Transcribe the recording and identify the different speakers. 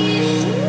Speaker 1: leave